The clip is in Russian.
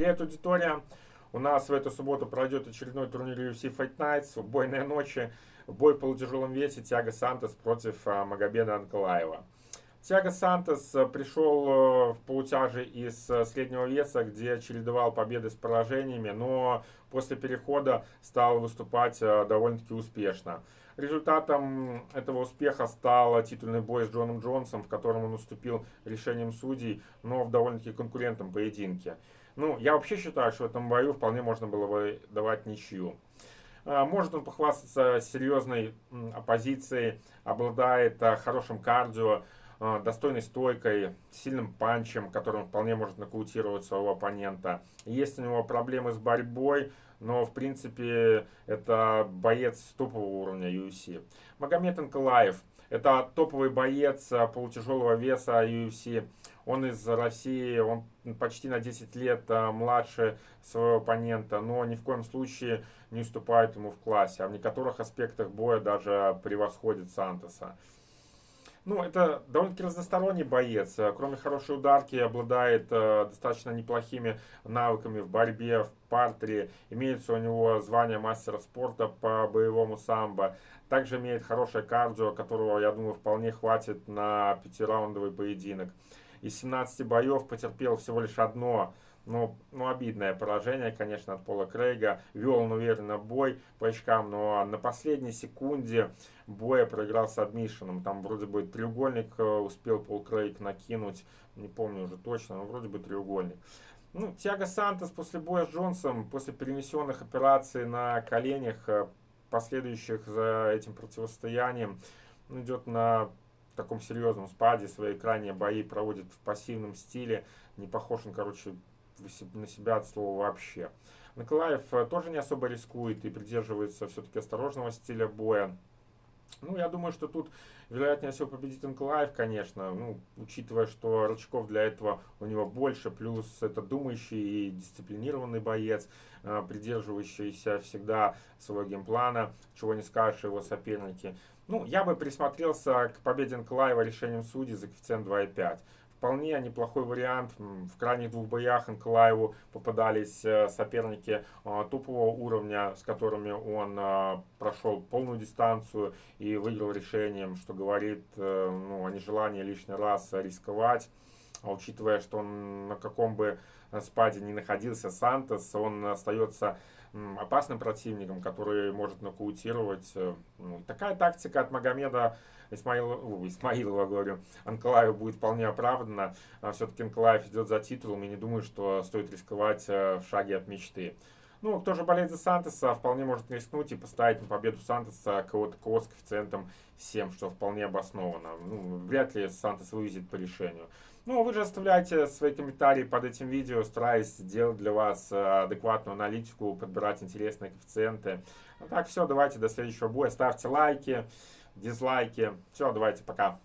Привет, аудитория! У нас в эту субботу пройдет очередной турнир UFC Fight Nights, убойные ночи, бой в полутяжелом весе Тиаго Сантос против а, Магомеда Анкалаева. Тиаго Сантос э, пришел э, в полутяже из э, среднего веса, где чередовал победы с поражениями, но после перехода стал выступать довольно-таки успешно. Результатом этого успеха стал титульный бой с Джоном Джонсом, в котором он уступил решением судей, но в довольно-таки конкурентном поединке. Ну, я вообще считаю, что в этом бою вполне можно было бы давать ничью. Может он похвастаться серьезной оппозицией, обладает хорошим кардио, достойной стойкой, сильным панчем, которым вполне может нокаутировать своего оппонента. Есть у него проблемы с борьбой, но в принципе это боец топового уровня UFC. Магомед Анкалаев. Это топовый боец а, полутяжелого веса UFC. Он из России, он почти на 10 лет а, младше своего оппонента, но ни в коем случае не уступает ему в классе, а в некоторых аспектах боя даже превосходит Сантоса. Ну, это довольно-таки разносторонний боец. Э, кроме хорошей ударки, обладает э, достаточно неплохими навыками в борьбе, в партере. Имеется у него звание мастера спорта по боевому самбо. Также имеет хорошее кардио, которого, я думаю, вполне хватит на пятираундовый поединок. Из 17 боев потерпел всего лишь одно ну, ну, обидное поражение, конечно, от Пола Крейга. Вел он уверенно бой по очкам, но на последней секунде боя проиграл с адмишином. Там вроде бы треугольник э, успел Пол Крейг накинуть, не помню уже точно, но вроде бы треугольник. Ну, Тиаго Сантос после боя с Джонсом, после перенесенных операций на коленях, э, последующих за этим противостоянием, идет на таком серьезном спаде, свои крайние бои проводит в пассивном стиле, не похож он, короче, на себя от слова вообще. Николаев э, тоже не особо рискует и придерживается все-таки осторожного стиля боя. Ну, я думаю, что тут, вероятнее всего, победит Николаев, конечно, ну, учитывая, что рычагов для этого у него больше, плюс это думающий и дисциплинированный боец, э, придерживающийся всегда своего геймплана, чего не скажешь его соперники. Ну, я бы присмотрелся к победе Николаева решением судей за коэффициент 2,5 вполне неплохой вариант. В крайних двух боях Николаеву попадались э, соперники э, топового уровня, с которыми он э, прошел полную дистанцию и выиграл решением, что говорит ну, о нежелании лишний раз рисковать. А учитывая, что он на каком бы спаде не находился Сантос, он остается опасным противником, который может нокаутировать. Ну, такая тактика от Магомеда Исмаилова, Исмаилова, говорю, Анкалаева будет вполне оправдана. А Все-таки Анкалаев идет за титулом, и не думаю, что стоит рисковать э, в шаге от мечты. Ну, кто же болеет за Сантоса, вполне может рискнуть и поставить на победу Сантоса кого-то с коэффициентом 7, что вполне обосновано. Ну, вряд ли Сантос вывезет по решению. Ну, вы же оставляйте свои комментарии под этим видео, стараюсь сделать для вас э, адекватную аналитику, подбирать интересные коэффициенты. Ну так, все, давайте до следующего боя. Ставьте лайки дизлайки. Все, давайте, пока.